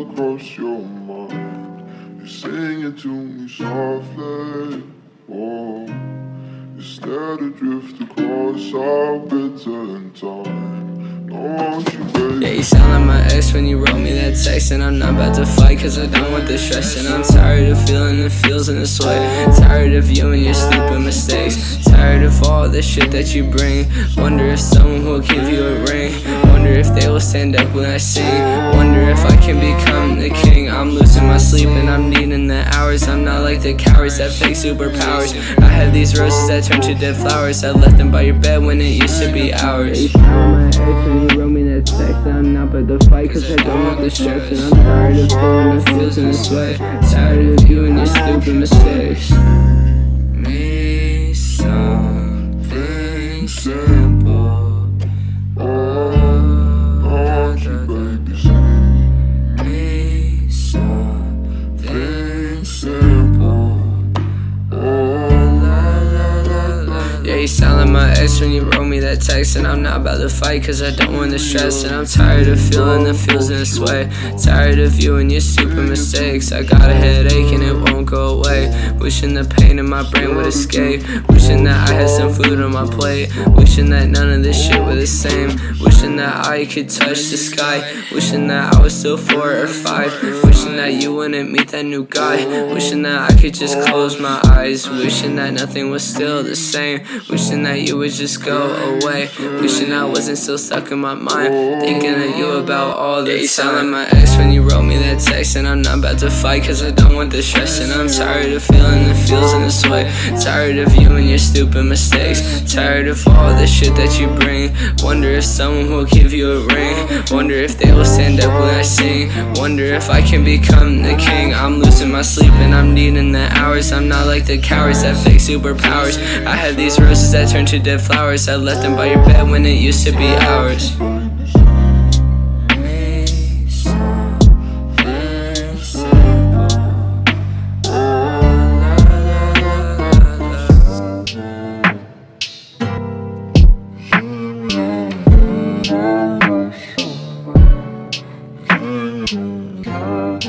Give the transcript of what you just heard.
across your mind. You're it to me softly. Oh Instead of drift across our bitter time. You, yeah, you sound like my ex when you wrote me that text And I'm not about to fight cause I don't want the stress And I'm tired of feeling the feels and the sweat. Tired of you and your stupid mistakes. Tired of all the shit that you bring. Wonder if someone will give you a if they will stand up when I sing Wonder if I can become the king. I'm losing my sleep and I'm needing the hours. I'm not like the cowards that fake superpowers. I have these roses that turn to dead flowers. I left them by your bed when it used to be ours. I'm not about to fight cause I don't want the stress And I'm tired of feeling the feels in the sweat Tired of you and your stupid mistakes Yeah, you sound like my ex when you wrote me that text And I'm not about to fight cause I don't want the stress And I'm tired of feeling the feels in this way. Tired of you and your stupid mistakes. I got a headache and it won't go away Wishing the pain in my brain would escape. Wishing that I had some food on my plate. Wishing that none of this shit was the same. Wishing that I could touch the sky. Wishing that I was still four or five. Wishing that you wouldn't meet that new guy. Wishing that I could just close my eyes. Wishing that nothing was still the same. Wishing that you would just go away. Wishing I wasn't still stuck in my mind. Thinking of you about all the yeah, you sound like my ex when you wrote me that text And I'm not about to fight cause I don't want the stress And I'm tired of feeling the feels in this way. Tired of you and your stupid mistakes. Tired of all the shit that you bring. Wonder if someone will give you a ring. Wonder if they will stand up when I sing. Wonder if I can become the king. I'm losing my sleep and I'm needing the hours. I'm not like the cowards that fake superpowers. I had these roses that turned to dead flowers. I left them by your bed when it used to be ours Mm-hmm.